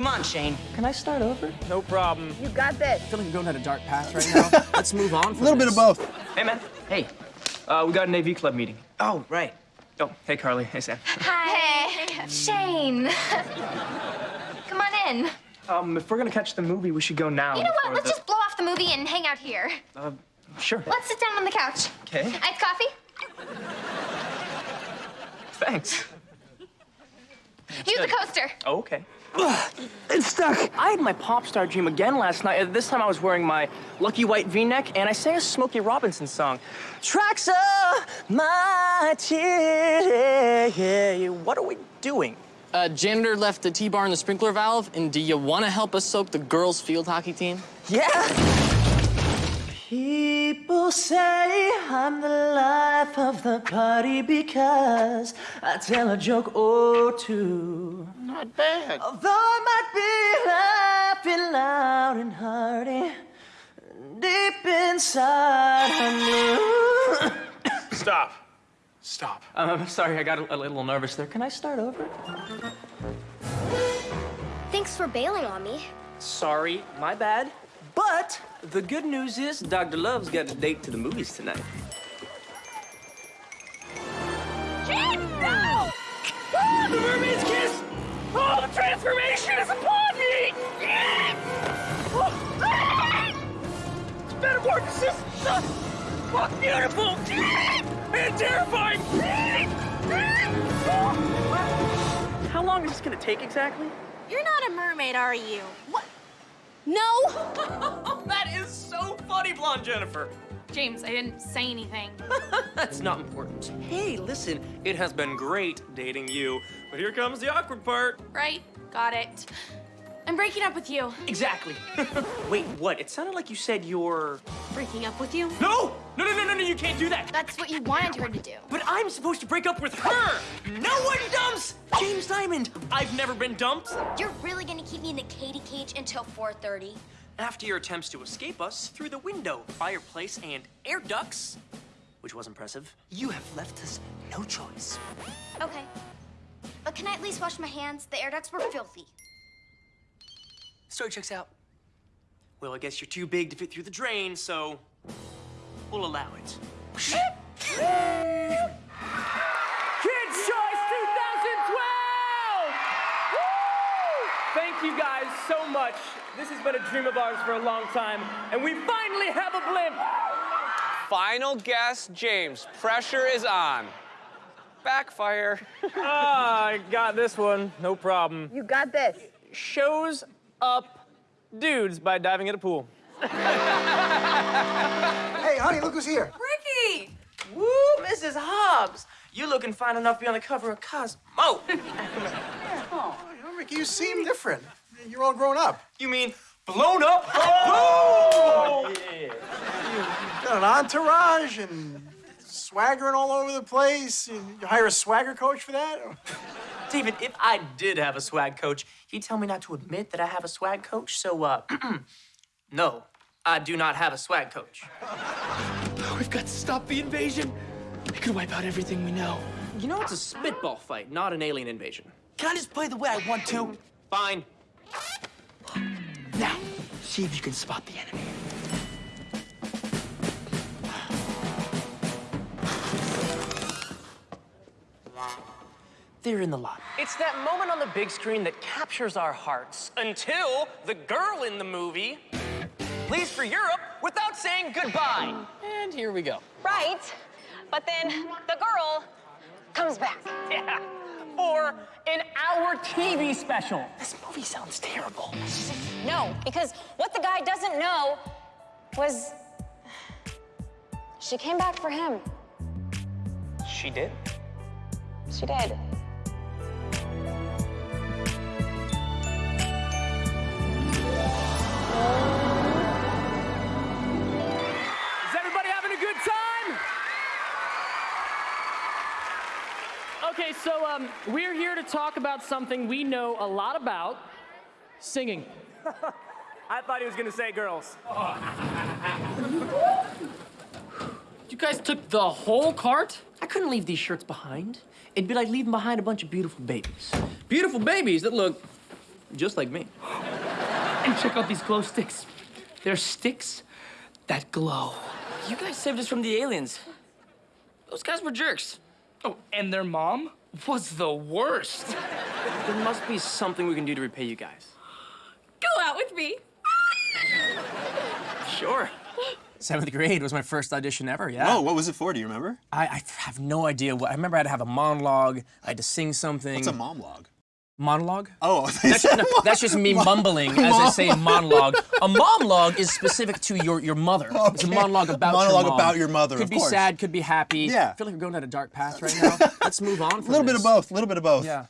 Come on, Shane. Can I start over? No problem. You got this. I feel like I'm going down a dark path right now. Let's move on. A little bit of both. Hey, man. Hey. Uh, we got an AV club meeting. Oh, right. Oh, hey, Carly. Hey, Sam. Hi. Hey. Shane. Come on in. Um, if we're gonna catch the movie, we should go now. You know what? Let's the- just blow off the movie and hang out here. Uh, sure. Let's sit down on the couch. Okay. Iced coffee? Thanks. Use the coaster. Oh, okay. It's stuck. I had my pop star dream again last night. This time I was wearing my lucky white V-neck, and I sang a Smokey Robinson song. Tracks of my tears. What are we doing? Uh, janitor left the T-bar in the sprinkler valve, and do you want to help us soak the girls' field hockey team? Yeah. People say I'm the life of the party because I tell a joke or two. Not bad. Although I might be laughing loud and hearty, deep inside I knew. Stop. Stop. Um, I'm sorry, I got a, a little nervous there. Can I start over? Thanks for bailing on me. Sorry, my bad. But the good news is Dr. Love's got a date to the movies tonight. Shane, no! Oh, the mermaid's kiss! Oh, the transformation is upon me! Metamorphosis! Oh, beautiful! And terrifying! Oh. How long is this gonna take exactly? You're not a mermaid, are you? What? No! that is so funny, blonde Jennifer. James, I didn't say anything. That's not important. Hey, listen, it has been great dating you, but here comes the awkward part. Right, got it. I'm breaking up with you. Exactly. Wait, what? It sounded like you said you're. Breaking up with you? No! No, no, no, no, no, you can't do that! That's what you wanted her to do. But I'm supposed to break up with her! No one dumps James Diamond! I've never been dumped. You're really gonna keep me in the Katie cage until 4.30? After your attempts to escape us through the window, fireplace, and air ducts, which was impressive, you have left us no choice. Okay. But can I at least wash my hands? The air ducts were filthy. Story checks out. Well, I guess you're too big to fit through the drain, so we'll allow it. Kids Choice 2012! Woo! Thank you guys so much. This has been a dream of ours for a long time, and we finally have a blimp. Final guess, James. Pressure is on. Backfire. Ah, I got this one. No problem. You got this. Shows up dudes by diving in a pool. Hey, honey, look who's here. Ricky! Woo, Mrs. Hobbs. You looking fine enough to be on the cover of Cosmo. Oh, Ricky, you seem different. You're all grown up. You mean blown up? Oh! Got an entourage and swaggering all over the place. You hire a swagger coach for that? David, if I did have a swag coach, he'd tell me not to admit that I have a swag coach. So, uh, no, I do not have a swag coach. We've got to stop the invasion. It could wipe out everything we know. You know, it's a spitball fight, not an alien invasion. Can I just play the way I want to? Fine. Now, see if you can spot the enemy. They're in the lot. It's that moment on the big screen that captures our hearts until the girl in the movie leaves for Europe without saying goodbye. And here we go. Right, but then the girl comes back. Yeah. Or an hour TV special. This movie sounds terrible. No, because what the guy doesn't know was she came back for him. She did. She did. Okay, so um, we're here to talk about something we know a lot about singing. I thought he was gonna say girls. You guys took the whole cart? I couldn't leave these shirts behind. It'd be like leaving behind a bunch of beautiful babies. Beautiful babies that look just like me. And check out these glow sticks. They're sticks that glow. You guys saved us from the aliens. Those guys were jerks. Oh, and their mom was the worst. There must be something we can do to repay you guys. Go out with me. Sure. Seventh grade was my first audition ever, yeah. Oh, what was it for? Do you remember? I, I have no idea what. I remember I had to have a monologue. I had to sing something. What's a monologue? monologue? Oh, That's, no, that's just me mumbling as I say monologue. A monologue is specific to your, your mother. It's a monologue about Monologue your mom. about your mother, Could be course. sad, could be happy. Yeah. I feel like we're going down a dark path right now. Let's move on A little bit of both. A little bit of both. Yeah.